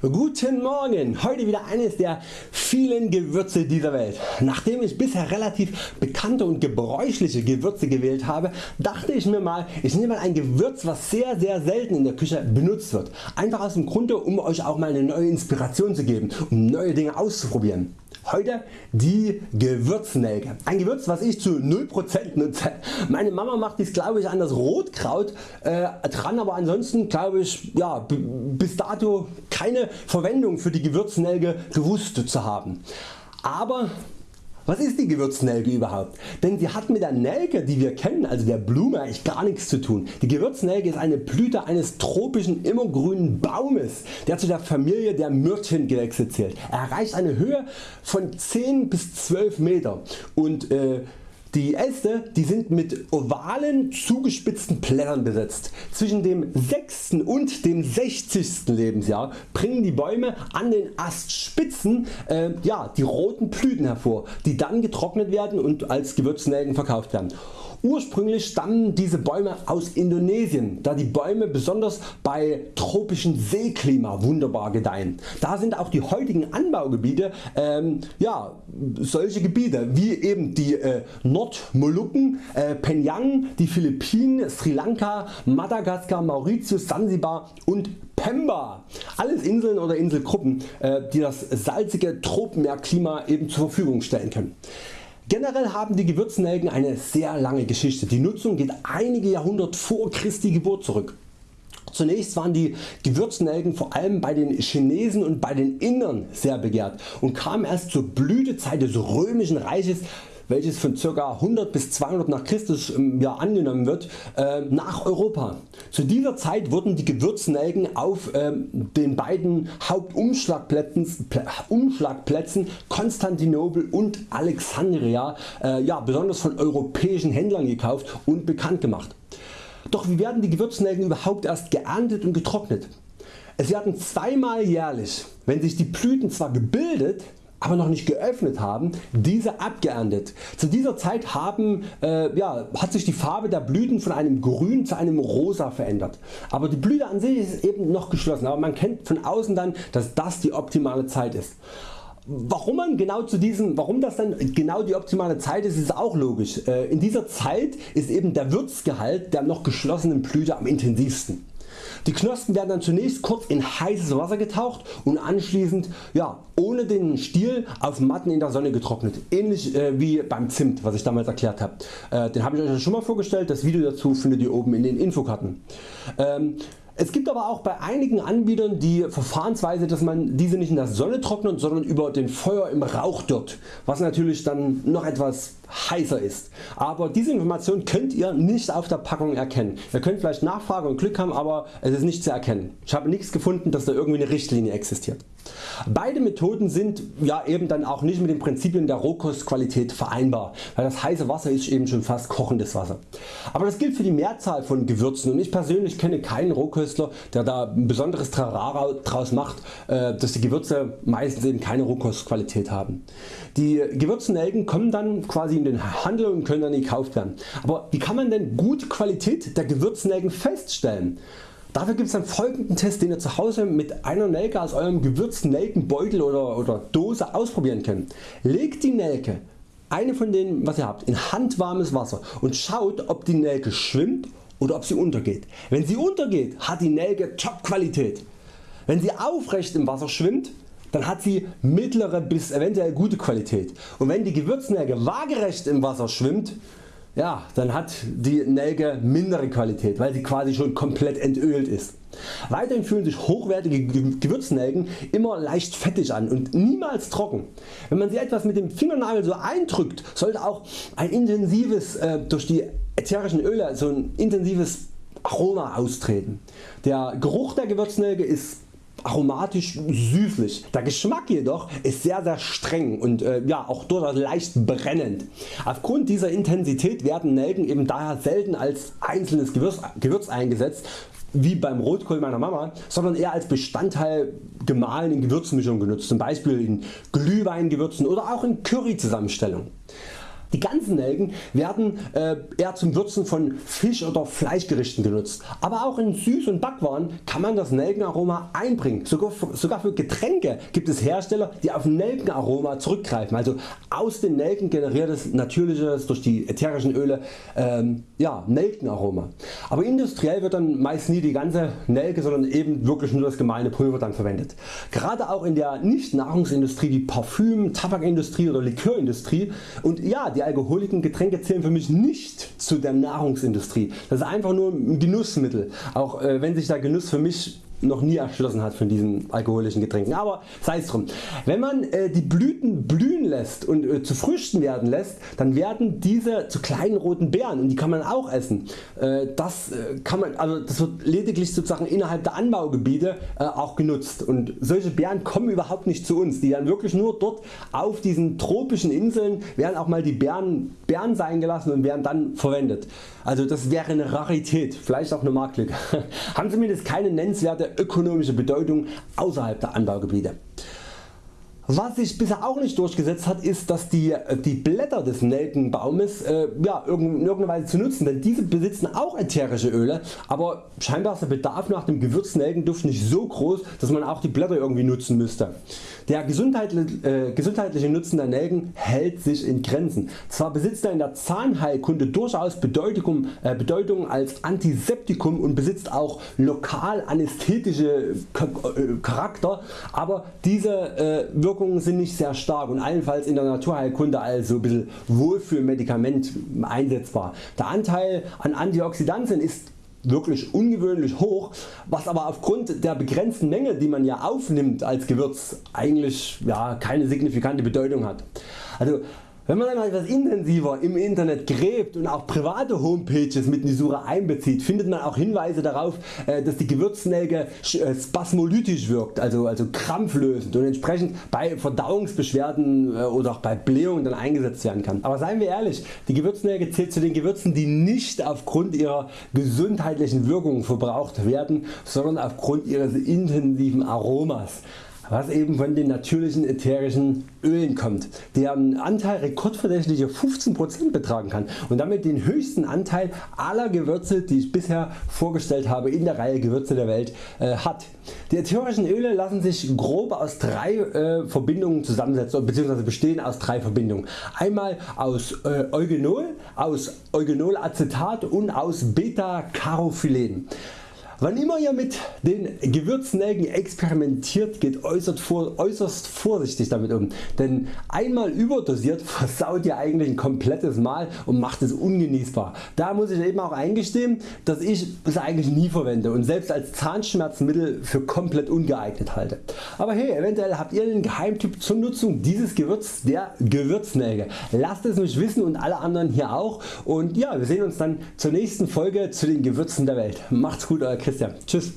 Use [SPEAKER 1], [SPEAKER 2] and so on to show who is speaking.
[SPEAKER 1] Guten Morgen! Heute wieder eines der vielen Gewürze dieser Welt. Nachdem ich bisher relativ bekannte und gebräuchliche Gewürze gewählt habe, dachte ich mir mal, ich nehme mal ein Gewürz was sehr sehr selten in der Küche benutzt wird. Einfach aus dem Grunde um Euch auch mal eine neue Inspiration zu geben, um neue Dinge auszuprobieren. Heute die Gewürznelke. Ein Gewürz was ich zu 0% nutze. Meine Mama macht dies glaube ich an das Rotkraut äh, dran, aber ansonsten glaube ich ja, bis dato keine Verwendung für die Gewürznelke gewusst zu haben. Aber was ist die Gewürznelke überhaupt? Denn sie hat mit der Nelke die wir kennen, also der Blume eigentlich gar nichts zu tun. Die Gewürznelke ist eine Blüte eines tropischen immergrünen Baumes, der zu der Familie der Myrtchengewächse zählt. Er erreicht eine Höhe von 10 bis 12 Meter und äh, die Äste die sind mit ovalen zugespitzten Blättern besetzt. Zwischen dem 6. und dem 60. Lebensjahr bringen die Bäume an den Astspitzen äh, ja, die roten Blüten hervor, die dann getrocknet werden und als Gewürznelken verkauft werden. Ursprünglich stammen diese Bäume aus Indonesien, da die Bäume besonders bei tropischem Seeklima wunderbar gedeihen. Da sind auch die heutigen Anbaugebiete ähm, ja, solche Gebiete wie eben die äh, Nordmolukken, äh, Penang, die Philippinen, Sri Lanka, Madagaskar, Mauritius, Sansibar und Pemba. Alles Inseln oder Inselgruppen äh, die das salzige Tropenmeerklima eben zur Verfügung stellen können. Generell haben die Gewürznelken eine sehr lange Geschichte. Die Nutzung geht einige Jahrhunderte vor Christi Geburt zurück. Zunächst waren die Gewürznelken vor allem bei den Chinesen und bei den Indern sehr begehrt und kamen erst zur Blütezeit des römischen Reiches welches von ca. 100 bis 200 nach Christus ähm, ja, angenommen wird, äh, nach Europa. Zu dieser Zeit wurden die Gewürznelken auf äh, den beiden Hauptumschlagplätzen Umschlagplätzen Konstantinopel und Alexandria äh, ja, besonders von europäischen Händlern gekauft und bekannt gemacht. Doch wie werden die Gewürznelken überhaupt erst geerntet und getrocknet? Es werden zweimal jährlich, wenn sich die Blüten zwar gebildet, aber noch nicht geöffnet haben, diese abgeerntet. Zu dieser Zeit haben, äh, ja, hat sich die Farbe der Blüten von einem grün zu einem rosa verändert. Aber die Blüte an sich ist eben noch geschlossen, aber man kennt von außen dann dass das die optimale Zeit ist. Warum man genau zu diesem, warum das dann genau die optimale Zeit ist, ist auch logisch. Äh, in dieser Zeit ist eben der Würzgehalt der noch geschlossenen Blüte am intensivsten. Die Knospen werden dann zunächst kurz in heißes Wasser getaucht und anschließend ja, ohne den Stiel auf Matten in der Sonne getrocknet. Ähnlich äh, wie beim Zimt was ich damals erklärt habe. Äh, den habe ich Euch schon mal vorgestellt, das Video dazu findet ihr oben in den Infokarten. Ähm, es gibt aber auch bei einigen Anbietern die Verfahrensweise dass man diese nicht in der Sonne trocknet, sondern über den Feuer im Rauch dort, was natürlich dann noch etwas heißer ist. Aber diese Information könnt ihr nicht auf der Packung erkennen. Ihr könnt vielleicht nachfragen und Glück haben, aber es ist nicht zu erkennen. Ich habe nichts gefunden dass da irgendwie eine Richtlinie existiert. Beide Methoden sind ja eben dann auch nicht mit den Prinzipien der Rohkostqualität vereinbar, weil das heiße Wasser ist eben schon fast kochendes Wasser. Aber das gilt für die Mehrzahl von Gewürzen und ich persönlich kenne keinen Rohköstler der da ein besonderes Trara draus macht, äh, dass die Gewürze meistens eben keine Rohkostqualität haben. Die Gewürznelken kommen dann quasi in den Handel und können dann gekauft werden. Aber wie kann man denn gute Qualität der Gewürznelken feststellen? Dafür gibt es einen folgenden Test den ihr zu Hause mit einer Nelke aus eurem gewürzten Nelkenbeutel oder, oder Dose ausprobieren könnt. Legt die Nelke, eine von denen was ihr habt, in handwarmes Wasser und schaut ob die Nelke schwimmt oder ob sie untergeht. Wenn sie untergeht hat die Nelke Top Qualität. Wenn sie aufrecht im Wasser schwimmt dann hat sie mittlere bis eventuell gute Qualität und wenn die Gewürznelke waagerecht im Wasser schwimmt ja, dann hat die Nelke mindere Qualität, weil sie quasi schon komplett entölt ist. Weiterhin fühlen sich hochwertige Gewürznelken immer leicht fettig an und niemals trocken. Wenn man sie etwas mit dem Fingernagel so eindrückt, sollte auch ein intensives, äh, durch die ätherischen Öle so ein intensives Aroma austreten. Der Geruch der Gewürznelke ist aromatisch süßlich. Der Geschmack jedoch ist sehr sehr streng und äh, ja, auch durchaus leicht brennend. Aufgrund dieser Intensität werden Nelken eben daher selten als einzelnes Gewürz, Gewürz eingesetzt wie beim Rotkohl meiner Mama, sondern eher als Bestandteil gemahlenen Gewürzmischungen genutzt, zum Beispiel in Glühweingewürzen oder auch in Curry Zusammenstellungen. Die ganzen Nelken werden äh, eher zum Würzen von Fisch oder Fleischgerichten genutzt, aber auch in Süß- und Backwaren kann man das Nelkenaroma einbringen. Sogar für, sogar für Getränke gibt es Hersteller die auf Nelkenaroma zurückgreifen, also aus den Nelken generiertes natürliches durch die ätherischen Öle ähm, ja, Nelkenaroma. Aber industriell wird dann meist nie die ganze Nelke, sondern eben wirklich nur das gemahlene Pulver dann verwendet. Gerade auch in der nicht Nahrungsindustrie wie Parfüm, Tabakindustrie oder Likörindustrie und ja die alkoholischen Getränke zählen für mich nicht zu der Nahrungsindustrie. Das ist einfach nur ein Genussmittel, auch äh, wenn sich der Genuss für mich noch nie erschlossen hat von diesen alkoholischen Getränken. Aber sei es drum. Wenn man äh, die Blüten blühen lässt und äh, zu Früchten werden lässt, dann werden diese zu kleinen roten Beeren und die kann man auch essen. Äh, das, äh, kann man, also das wird lediglich sozusagen innerhalb der Anbaugebiete äh, auch genutzt und solche Beeren kommen überhaupt nicht zu uns. Die werden wirklich nur dort auf diesen tropischen Inseln werden auch mal die Beeren, Beeren sein gelassen und werden dann verwendet. Also das wäre eine Rarität, vielleicht auch eine Marktlücke. Haben zumindest keine nennenswerte ökonomische Bedeutung außerhalb der Anbaugebiete. Was sich bisher auch nicht durchgesetzt hat ist dass die, die Blätter des Nelkenbaumes äh, ja, in irgendeiner Weise zu nutzen, denn diese besitzen auch ätherische Öle, aber scheinbar ist der Bedarf nach dem Gewürznelkenduft nicht so groß dass man auch die Blätter irgendwie nutzen müsste. Der gesundheitliche, äh, gesundheitliche Nutzen der Nelken hält sich in Grenzen. Zwar besitzt er in der Zahnheilkunde durchaus Bedeutung, äh, Bedeutung als Antiseptikum und besitzt auch lokal anästhetische äh, Charakter, aber diese äh, Wirkungen sind nicht sehr stark und allenfalls in der Naturheilkunde als ein bisschen Wohlfühlmedikament einsetzbar. Der Anteil an Antioxidantien ist wirklich ungewöhnlich hoch, was aber aufgrund der begrenzten Menge die man ja aufnimmt als Gewürz eigentlich ja, keine signifikante Bedeutung hat. Also wenn man dann etwas intensiver im Internet gräbt und auch private Homepages mit in die Suche einbezieht, findet man auch Hinweise darauf, äh, dass die Gewürznelke äh, spasmolytisch wirkt, also, also krampflösend und entsprechend bei Verdauungsbeschwerden äh, oder auch bei Blähungen dann eingesetzt werden kann. Aber seien wir ehrlich, die Gewürznelke zählt zu den Gewürzen die nicht aufgrund ihrer gesundheitlichen Wirkungen verbraucht werden, sondern aufgrund ihres intensiven Aromas was eben von den natürlichen ätherischen Ölen kommt, deren Anteil rekordverdächtige 15% betragen kann und damit den höchsten Anteil aller Gewürze die ich bisher vorgestellt habe in der Reihe Gewürze der Welt äh, hat. Die ätherischen Öle lassen sich grob aus drei äh, Verbindungen zusammensetzen bzw. bestehen aus drei Verbindungen. Einmal aus äh, Eugenol, aus Eugenolacetat und aus Beta-Carophylen. Wann immer ihr mit den Gewürznelken experimentiert geht äußerst, vor, äußerst vorsichtig damit um, denn einmal überdosiert versaut ihr eigentlich ein komplettes Mahl und macht es ungenießbar. Da muss ich eben auch eingestehen dass ich es eigentlich nie verwende und selbst als Zahnschmerzmittel für komplett ungeeignet halte. Aber hey eventuell habt ihr einen Geheimtipp zur Nutzung dieses Gewürz der Gewürznelke. Lasst es mich wissen und alle anderen hier auch und ja wir sehen uns dann zur nächsten Folge zu den Gewürzen der Welt. Macht's gut Euer Christian. Tschüss.